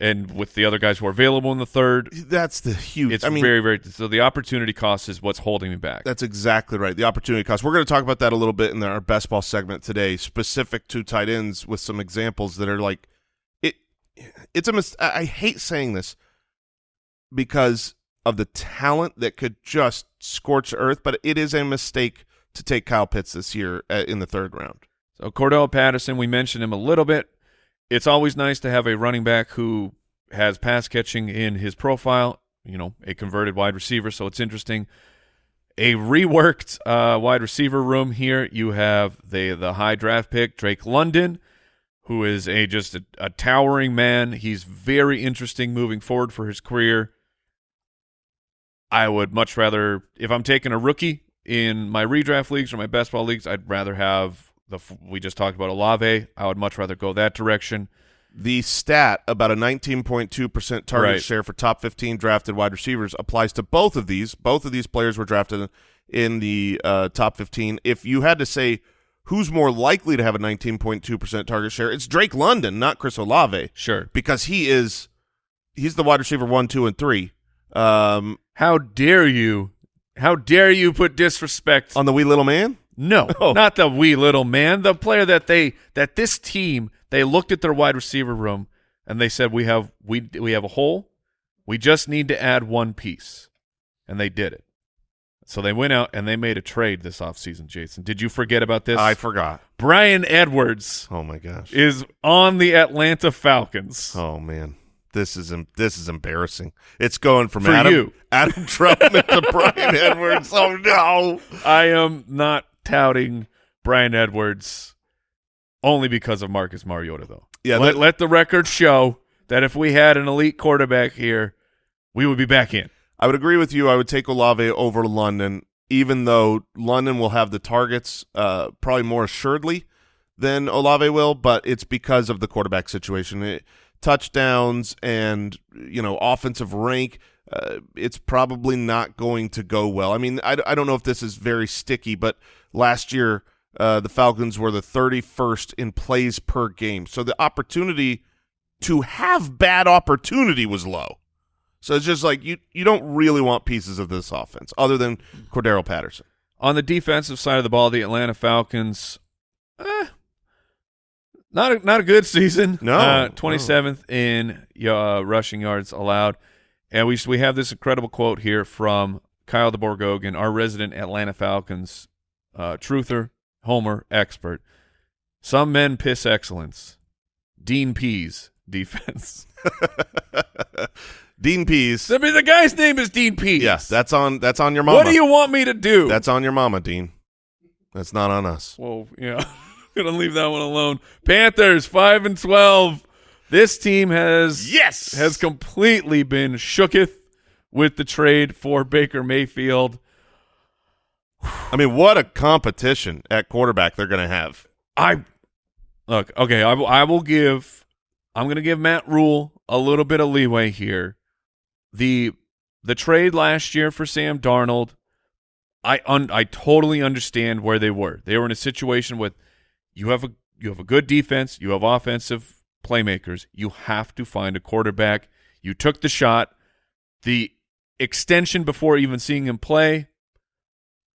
and with the other guys who are available in the third, That's the huge. it's I mean, very very so the opportunity cost is what's holding me back. That's exactly right. The opportunity cost. We're going to talk about that a little bit in our best ball segment today, specific to tight ends with some examples that are like it. It's a mis- I hate saying this because of the talent that could just scorch earth, but it is a mistake to take Kyle Pitts this year uh, in the third round. So Cordarrelle Patterson, we mentioned him a little bit. It's always nice to have a running back who has pass catching in his profile. You know, a converted wide receiver, so it's interesting. A reworked uh, wide receiver room here. You have the the high draft pick Drake London, who is a just a, a towering man. He's very interesting moving forward for his career. I would much rather, if I'm taking a rookie in my redraft leagues or my best ball leagues, I'd rather have the we just talked about Olave. I would much rather go that direction. The stat about a 19.2% target Right. share for top 15 drafted wide receivers applies to both of these. Both of these players were drafted in the uh, top 15. If you had to say who's more likely to have a 19.2% target share, it's Drake London, not Chris Olave, Sure. because he is he's the wide receiver one, two, and three. Um, How dare you? How dare you put disrespect on the wee little man. No, Oh. not the wee little man. The player that they that this team they looked at their wide receiver room and they said we have we we have a hole. We just need to add one piece. And they did it. So they went out and they made a trade this offseason, Jason. Did you forget about this? I forgot. Bryan Edwards Oh my gosh. is on the Atlanta Falcons. Oh man, this is this is embarrassing. It's going from For Adam you. Adam Trautman to Bryan Edwards. Oh no. I am not touting Bryan Edwards only because of Marcus Mariota, though. Yeah, let, that- let the record show that if we had an elite quarterback here, we would be back in. I would agree with you. I would take Olave over London, even though London will have the targets uh, probably more assuredly than Olave will, but it's because of the quarterback situation. It, touchdowns and you know offensive rank. Uh, it's probably not going to go well. I mean, I, I don't know if this is very sticky, but last year uh, the Falcons were the 31st in plays per game, so the opportunity to have bad opportunity was low. So it's just like you you don't really want pieces of this offense other than Cordarrelle Patterson. On the defensive side of the ball, the Atlanta Falcons, eh, not a, not a good season. No, uh, twenty seventh in uh, rushing yards allowed, and we we have this incredible quote here from Kyle DeBorgogan, our resident Atlanta Falcons uh, truther, homer expert. Some men piss excellence. Dean Pees defense. Dean Pees. I mean, the guy's name is Dean Pees. Yes, that's on that's on your mama. What do you want me to do? That's on your mama, Dean. That's not on us. Well, yeah, gonna leave that one alone. Panthers five and twelve. This team has Yes. has completely been shooketh with the trade for Baker Mayfield. I mean, what a competition at quarterback they're going to have. I look okay. I will. I will give. I'm going to give Matt Rhule a little bit of leeway here. The the trade last year for Sam Darnold, I un, I totally understand where they were. They were in a situation with you have a you have a good defense, you have offensive playmakers. You have to find a quarterback. You took the shot. The extension before even seeing him play,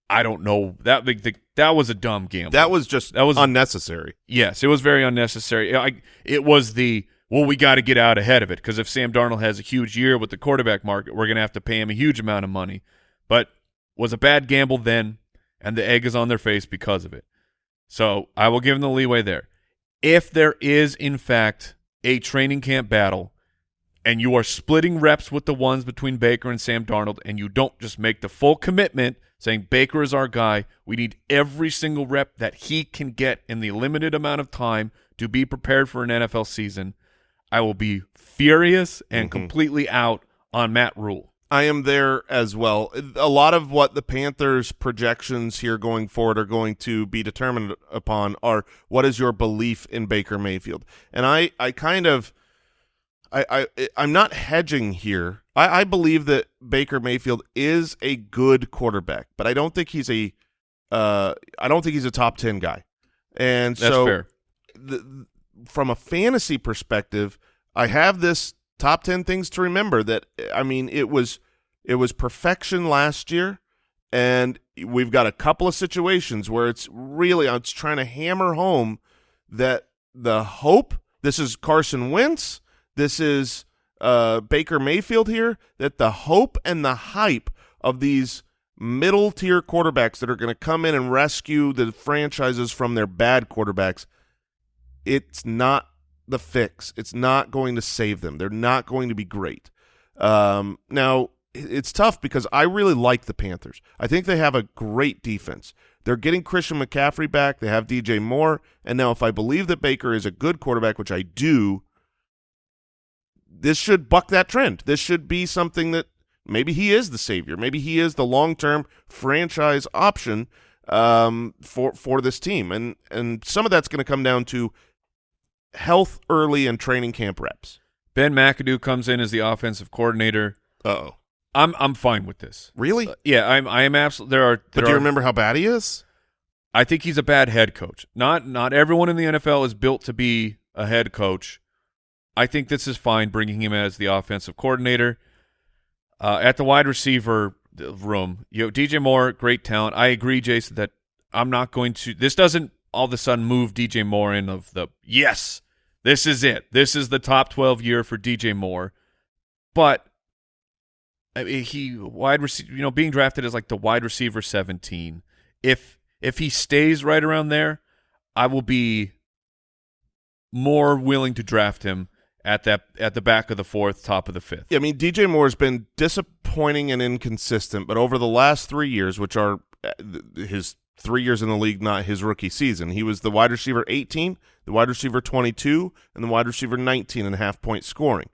I don't know. That big the, that was a dumb gamble. That was just That was- unnecessary. Yes, it was very unnecessary. I, it was the well, we got to get out ahead of it because if Sam Darnold has a huge year with the quarterback market, we're going to have to pay him a huge amount of money. But was a bad gamble then, and the egg is on their face because of it. So I will give them the leeway there. If there is in fact a training camp battle, and you are splitting reps with the ones between Baker and Sam Darnold, and you don't just make the full commitment saying Baker is our guy. We need every single rep that he can get in the limited amount of time to be prepared for an NFL season. I will be furious and Mhm. completely out on Matt Rhule. I am there as well. A lot of what the Panthers' projections here going forward are going to be determined upon are what is your belief in Baker Mayfield, and I, I kind of, I, I, I'm not hedging here. I, I believe that Baker Mayfield is a good quarterback, but I don't think he's a, uh, I don't think he's a top ten guy, and That's so fair. the, from a fantasy perspective, I have this top 10 things to remember that I mean it was it was perfection last year and we've got a couple of situations where it's really it's trying to hammer home that the hope this is Carson Wentz, this is uh, Baker Mayfield here that the hope and the hype of these middle tier quarterbacks that are going to come in and rescue the franchises from their bad quarterbacks it's not the fix. It's not going to save them. They're not going to be great. Um, now, it's tough because I really like the Panthers. I think they have a great defense. They're getting Christian McCaffrey back. They have DJ Moore. And now, if I believe that Baker is a good quarterback, which I do, this should buck that trend. This should be something that maybe he is the savior. Maybe he is the long-term franchise option um, for for this team. And and some of that's going to come down to health early and training camp reps. Ben McAdoo comes in as the offensive coordinator. Uh-oh. I'm I'm fine with this. Really? Uh, yeah, I'm I am absolutely there are but do you are- remember how bad he is? I think he's a bad head coach. Not not everyone in the NFL is built to be a head coach. I think this is fine bringing him as the offensive coordinator. Uh, at the wide receiver room, you know, DJ Moore, great talent. I agree, Jason, that I'm not going to. This doesn't all of a sudden move DJ Moore in of the yes, this is it. This is the top 12 year for DJ Moore. But I mean, he wide receiver, you know, being drafted as like the wide receiver 17. If if he stays right around there, I will be more willing to draft him at that at the back of the fourth, top of the fifth. Yeah, I mean DJ Moore's been disappointing and inconsistent, but over the last three years, which are uh, his three years in the league, not his rookie season, he was the wide receiver 18, the wide receiver 22, and the wide receiver 19 and a half point scoring.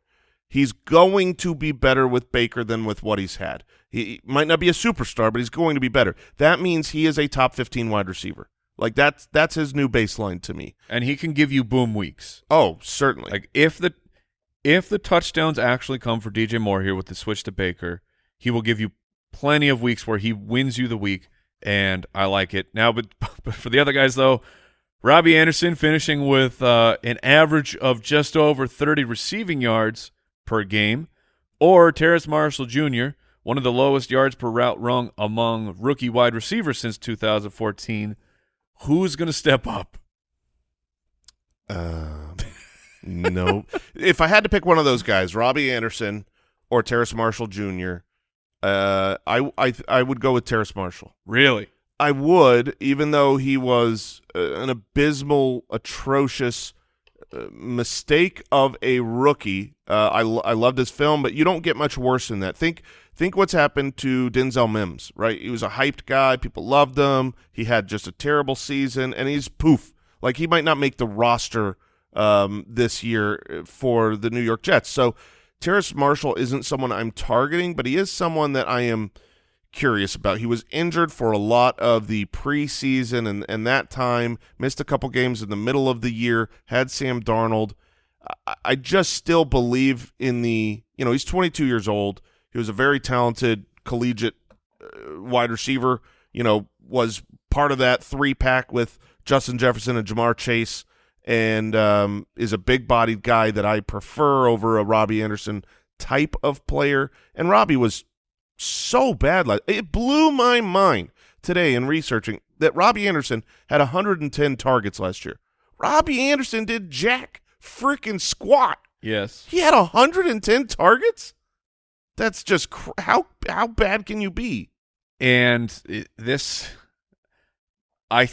He's going to be better with Baker than with what he's had. He might not be a superstar, but he's going to be better. That means he is a top 15 wide receiver. Like that's that's his new baseline to me. and he can give you boom weeks. Oh, certainly. Like if the if the touchdowns actually come for DJ Moore here with the switch to Baker, he will give you plenty of weeks where he wins you the week, and I like it. Now, but, but for the other guys though, Robbie Anderson finishing with uh, an average of just over 30 receiving yards per game, or Terrace Marshall Jr., one of the lowest yards per route run among rookie wide receivers since 2014. Who's going to step up? Um, no. if I had to pick one of those guys, Robbie Anderson or Terrace Marshall Jr., uh, I I I would go with Terrace Marshall. Really? I would, even though he was uh, an abysmal, atrocious mistake of a rookie. Uh, I I loved his film, but you don't get much worse than that. Think think what's happened to Denzel Mims. Right, he was a hyped guy. People loved him. He had just a terrible season, and he's poof. Like he might not make the roster um, this year for the New York Jets. So Terrace Marshall isn't someone I'm targeting, but he is someone that I am curious about. He was injured for a lot of the preseason and, and that time, missed a couple games in the middle of the year, had Sam Darnold. I, I just still believe in the, you know, he's 22 years old. He was a very talented collegiate uh, wide receiver, you know, was part of that three pack with Justin Jefferson and Ja'Marr Chase and um, is a big-bodied guy that I prefer over a Robbie Anderson type of player. And Robbie was so bad. Like it blew my mind today in researching that Robbie Anderson had 110 targets last year. Robbie Anderson did jack freaking squat. Yes. He had 110 targets. That's just cr- how how bad can you be? and it, this I,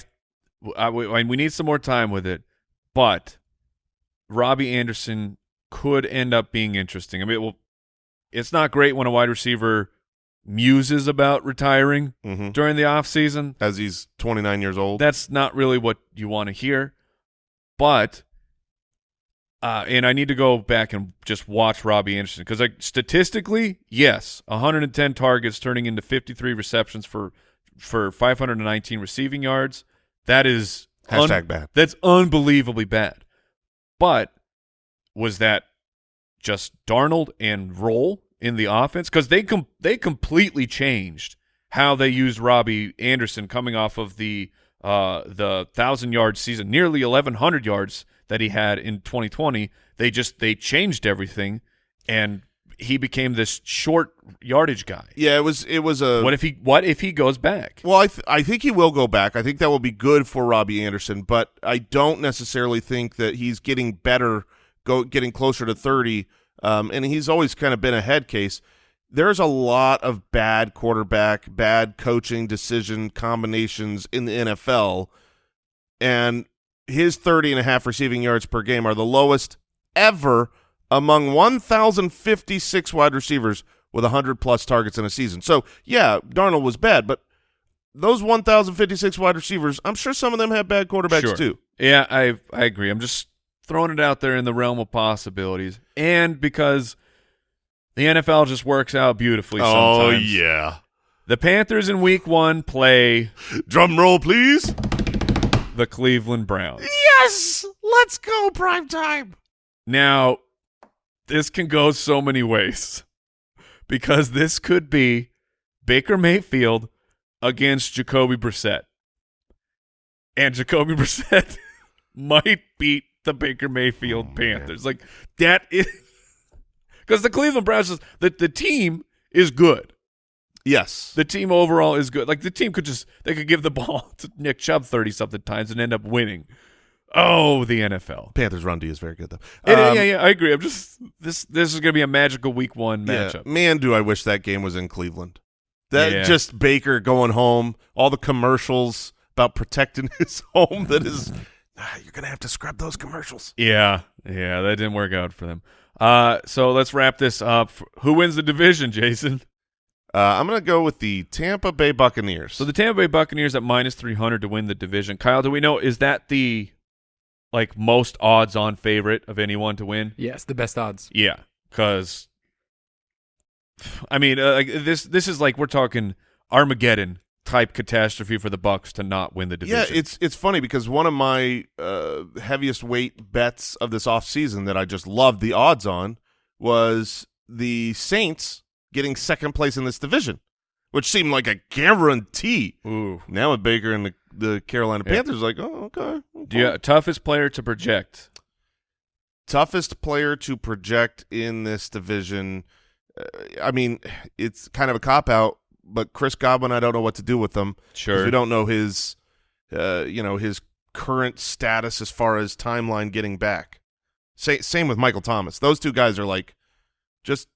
I we we need some more time with it but robbie anderson could end up being interesting i mean well it's not great when a wide receiver muses about retiring Mm-hmm. during the offseason As he's 29 years old. that's not really what you want to hear but uh, and I need to go back and just watch Robbie Anderson because, like, statistically, yes, 110 targets turning into 53 receptions for for 519 receiving yards. That is Hashtag bad. That's unbelievably bad. But was that just Darnold and Rhule in the offense? Because they com- they completely changed how they used Robbie Anderson coming off of the uh, the thousand yard season, nearly 1,100 yards that he had in 2020. They just they changed everything, and he became this short yardage guy. Yeah, it was it was a What if he What if he goes back? Well, I th- I think he will go back. I think that will be good for Robbie Anderson, but I don't necessarily think that he's getting better, go getting closer to thirty. Um, and he's always kind of been a head case. There's a lot of bad quarterback, bad coaching decision combinations in the NFL, and his 30 and a half receiving yards per game are the lowest ever among 1,056 wide receivers with 100 plus targets in a season. So, yeah, Darnold was bad, but those 1,056 wide receivers, I'm sure some of them have bad quarterbacks Sure. too. Yeah, I I agree. I'm just throwing it out there in the realm of possibilities, and because the NFL just works out beautifully. Oh, sometimes. yeah. The Panthers in Week One play Drum roll, please. the Cleveland Browns. Yes! Let's go, prime time. Now, this can go so many ways because this could be Baker Mayfield against Jacoby Brissett. And Jacoby Brissett might beat the Baker Mayfield Oh, Panthers. Like that is because the Cleveland Browns is the, the team is good. Yes. The team overall is good. Like the team could just they could give the ball to Nick Chubb thirty something times and end up winning. Oh, the NFL. Panthers run D is very good, though. It- Um, yeah, yeah, I agree. I'm just this. This is going to be a magical Week One Yeah, matchup. man, do I wish that game was in Cleveland. That Yeah. just Baker going home, all the commercials about protecting his home. That is, ah, you're gonna have to scrub those commercials. Yeah, yeah, that didn't work out for them. Uh, so let's wrap this up. Who wins the division, Jason? Uh, I'm gonna go with the Tampa Bay Buccaneers. So the Tampa Bay Buccaneers at minus three hundred to win the division. Kyle, do we know is that the like most odds-on favorite of anyone to win? Yes, the best odds. Yeah, because I mean, uh, like this this is like we're talking Armageddon type catastrophe for the Bucs to not win the division. Yeah, it's it's funny because one of my uh, heaviest weight bets of this offseason that I just loved the odds on was the Saints getting second place in this division, which seemed like a guarantee. Ooh. Now with Baker and the, the Carolina Yeah. Panthers, like, oh, okay. Do you, toughest player to project? toughest player to project in this division. Uh, I mean, it's kind of a cop out, but Chris Godwin, I don't know what to do with them. Sure. we don't know his, uh, you know, his current status as far as timeline getting back. Sa- same with Michael Thomas. Those two guys are like, just,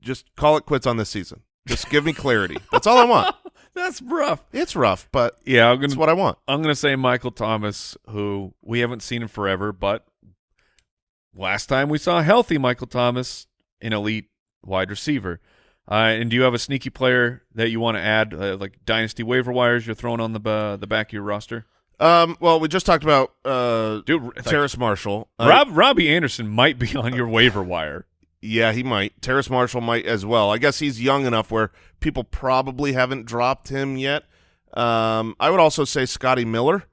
just call it quits on this season. Just give me clarity. That's all I want. That's rough. It's rough, but Yeah, I'm gonna what I want. I'm gonna say Michael Thomas, who we haven't seen in forever, but last time we saw healthy Michael Thomas, an elite wide receiver. Uh, and do you have a sneaky player that you want to add, uh, like dynasty waiver wires you're throwing on the uh, the back of your roster? Um, well, we just talked about uh, Dude, like, Terrace Marshall. Uh, Rob Robbie Anderson might be on your waiver wire. Yeah, he might. Terrace Marshall might as well. I guess he's young enough where people probably haven't dropped him yet. Um, I would also say Scotty Miller.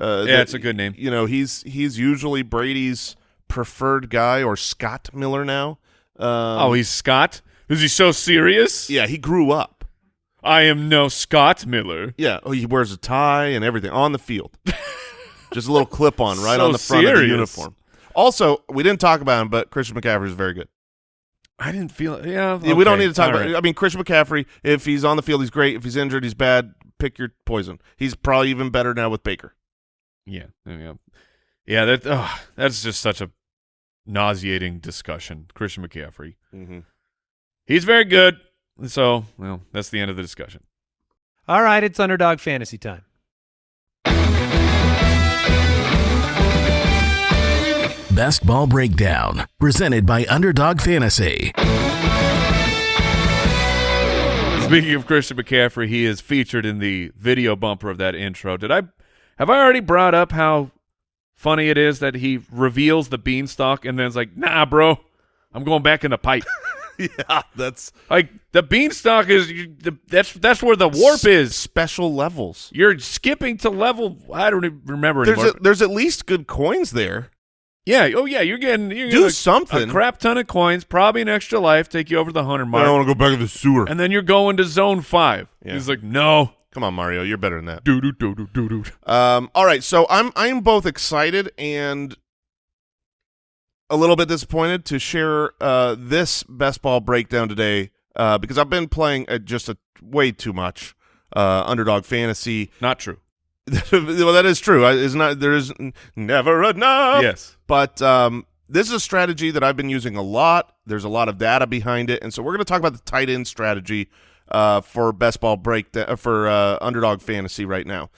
Uh, Yeah, that- it's a good name. You know, he's he's usually Brady's preferred guy, or Scott Miller now. Um, oh, he's Scott. Is he so serious? yeah, he grew up. I am no Scott Miller. Yeah, oh, he wears a tie and everything on the field. Just a little clip on right So on the front of the uniform. Also, we didn't talk about him, but Christian McCaffrey is very good. I didn't feel. Yeah, Yeah, we don't need to talk all about. right. I mean, Christian McCaffrey. If he's on the field, he's great. If he's injured, he's bad. Pick your poison. He's probably even better now with Baker. Yeah, yeah, yeah. That ugh, that's just such a nauseating discussion. Christian McCaffrey. Mm-hmm. He's very good. So, well, that's the end of the discussion. All right, it's underdog fantasy time. Best Ball Breakdown, presented by Underdog Fantasy. Speaking of Christian McCaffrey, he is featured in the video bumper of that intro. Did I have I already brought up how funny it is that he reveals the beanstalk and then it's like, "Nah, bro, I'm going back in the pipe." Yeah, that's like the beanstalk is you- the, that's that's where the warp is. special levels. You're skipping to level. I don't even remember There's anymore. a, there's at least good coins there. yeah. Oh yeah. You're getting you're Do getting a- something. A crap ton of coins, probably an extra life, take you over the hundred mark, I don't want to go back to the sewer. and then you're going to zone five. Yeah. He's like, no. Come on, Mario, you're better than that. Do do do do do do. Um, all right, so I'm I'm both excited and a little bit disappointed to share uh, this best ball breakdown today uh, because I've been playing uh, just a way too much uh, underdog fantasy. Not true. well, that is true. Is not there is never enough. yes. But um, this is a strategy that I've been using a lot. There's a lot of data behind it, and so we're going to talk about the tight end strategy uh, for best ball break uh, for uh, underdog fantasy right now.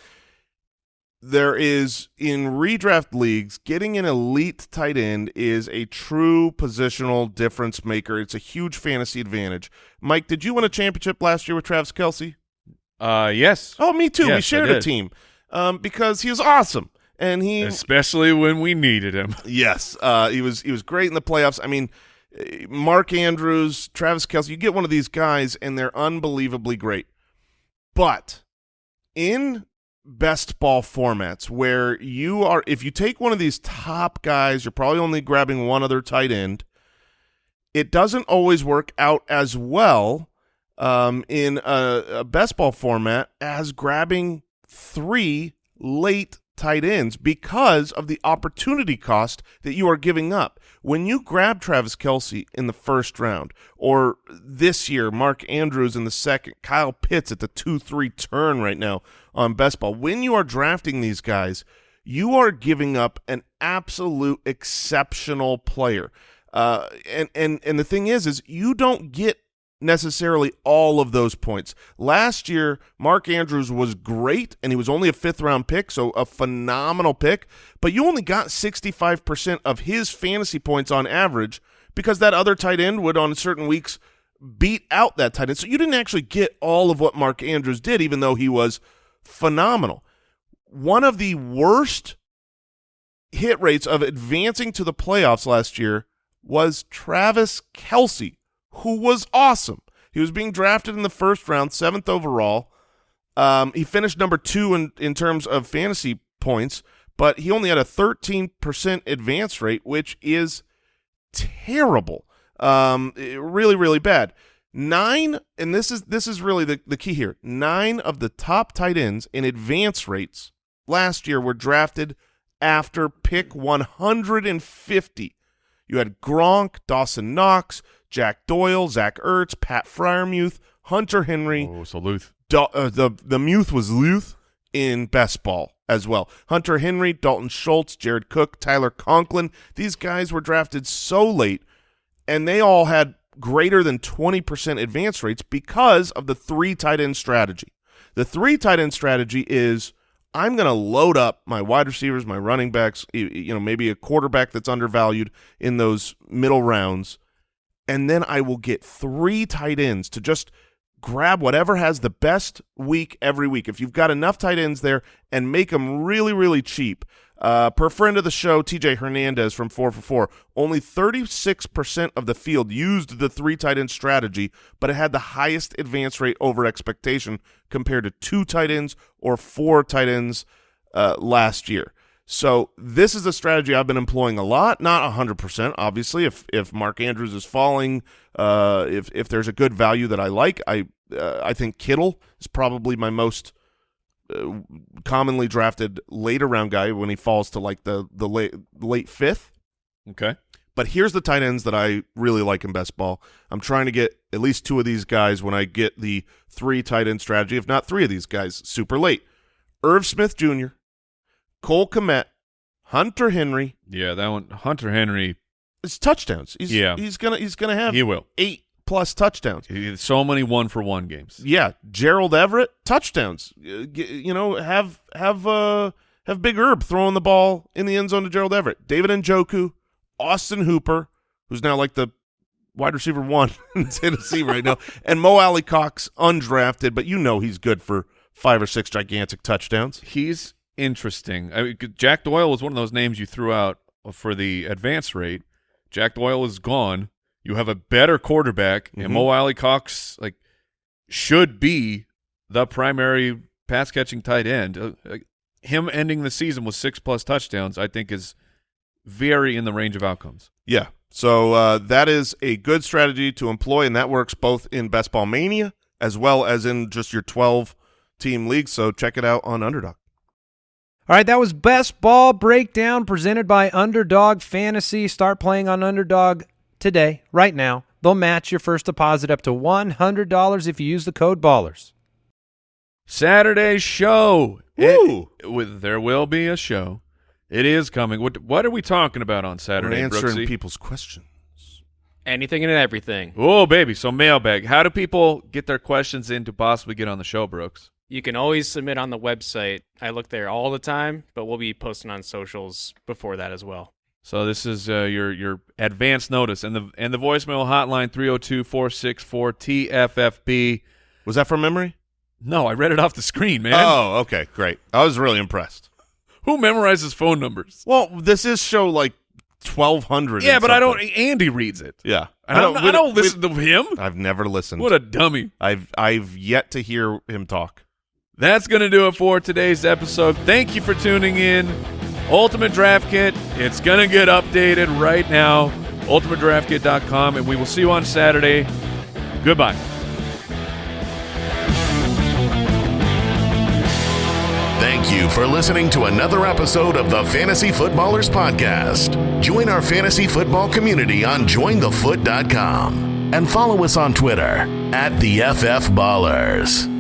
There is in redraft leagues, getting an elite tight end is a true positional difference maker. It's a huge fantasy advantage. Mike, did you win a championship last year with Travis Kelce? Uh, yes. Oh, me too. we Yes, I shared a team um, because he was awesome, and he Especially when we needed him. Yes, uh, he was he was great in the playoffs. I mean, Mark Andrews, Travis Kelce, you get one of these guys, and they're unbelievably great. But in best ball formats, where you are, if you take one of these top guys, you're probably only grabbing one other tight end. It doesn't always work out as well um, in a, a best ball format as grabbing three late tight ends because of the opportunity cost that you are giving up. When you grab Travis Kelce in the first round, or this year, Mark Andrews in the second, Kyle Pitts at the 2 3 turn right now on best ball, when you are drafting these guys, you are giving up an absolute exceptional player. Uh, and, and, and the thing is, is you don't get necessarily all of those points. Last year, Mark Andrews was great, and he was only a fifth round pick, so a phenomenal pick, but you only got 65% of his fantasy points on average because that other tight end would, on certain weeks, beat out that tight end. So you didn't actually get all of what Mark Andrews did, even though he was phenomenal. One of the worst hit rates of advancing to the playoffs last year was Travis Kelce, who was awesome. He was being drafted in the first round, seventh overall. Um, he finished number two in, in terms of fantasy points, but he only had a 13% advance rate, which is terrible. Um, really, really bad. Nine, and this is this is really the, the key here. Nine of the top tight ends in advance rates last year were drafted after pick 150. You had Gronk, Dawson Knox, Jack Doyle, Zach Ertz, Pat Freiermuth, Hunter Henry. Oh, so Luth. Uh, the the Muth was Luth in best ball as well. Hunter Henry, Dalton Schultz, Jared Cook, Tyler Conklin. These guys were drafted so late, and they all had greater than 20% advance rates because of the three tight end strategy. The three tight end strategy is I'm going to load up my wide receivers, my running backs, you know, maybe a quarterback that's undervalued in those middle rounds, and then I will get three tight ends to just grab whatever has the best week every week. If you've got enough tight ends there and make them really, really cheap. Uh, per friend of the show, TJ Hernandez from 4 for 4, only 36% of the field used the three tight end strategy, but it had the highest advance rate over expectation compared to two tight ends or four tight ends uh, last year. So this is a strategy I've been employing a lot, not 100%, obviously. If if Mark Andrews is falling, uh, if if there's a good value that I like, I uh, I think Kittle is probably my most uh, commonly drafted later round guy when he falls to like the the late late fifth. Okay. But here's the tight ends that I really like in best ball. I'm trying to get at least two of these guys when I get the three tight end strategy, if not three of these guys, super late. Irv Smith Jr., Cole Kmet, Hunter Henry. Yeah, that one. Hunter Henry, It's touchdowns. He's, Yeah. he's gonna he's gonna have he will. eight plus touchdowns. He so many one for one games. Yeah, Gerald Everett touchdowns. Uh, You know, have have uh have Big Herb throwing the ball in the end zone to Gerald Everett. David Njoku, Austin Hooper, who's now like the wide receiver one in Tennessee right now, and Mo Alie-Cox, undrafted, but you know he's good for five or six gigantic touchdowns. He's interesting. I mean, Jack Doyle was one of those names you threw out for the advance rate. Jack Doyle is gone. You have a better quarterback, Mhm. and Mo Alie-Cox like should be the primary pass catching tight end. Uh, uh, him ending the season with six plus touchdowns, I think, is very in the range of outcomes. Yeah. So uh, that is a good strategy to employ, and that works both in Best Ball Mania as well as in just your 12 team league. So check it out on Underdog. All right, that was Best Ball Breakdown presented by Underdog Fantasy. Start playing on Underdog today, right now. They'll match your first deposit up to $100 if you use the code BALLERS. Saturday show. Woo! It- with there will be a show. It is coming. What what are we talking about on We're Saturday, answering Brooksy? people's questions. Anything and everything. Oh, baby. So mailbag. How do people get their questions in to possibly get on the show, Brooks? You can always submit on the website. I look there all the time, but we'll be posting on socials before that as well. So this is uh, your your advance notice and the and the voicemail hotline 302-464-TFFB. Was that from memory? No, I read it off the screen, man. Oh, okay, great. I was really impressed. Who memorizes phone numbers? Well, this is show like 1200. Yeah, and but I don't. Andy reads it. Yeah. I don't, we I don't listen to him. I've never listened. What a dummy. I've I've yet to hear him talk. That's going to do it for today's episode. Thank you for tuning in. Ultimate Draft Kit, it's going to get updated right now. UltimateDraftKit.com, and we will see you on Saturday. Goodbye. Thank you for listening to another episode of the Fantasy Footballers Podcast. Join our fantasy football community on jointhefoot.com and follow us on Twitter at the FF Ballers.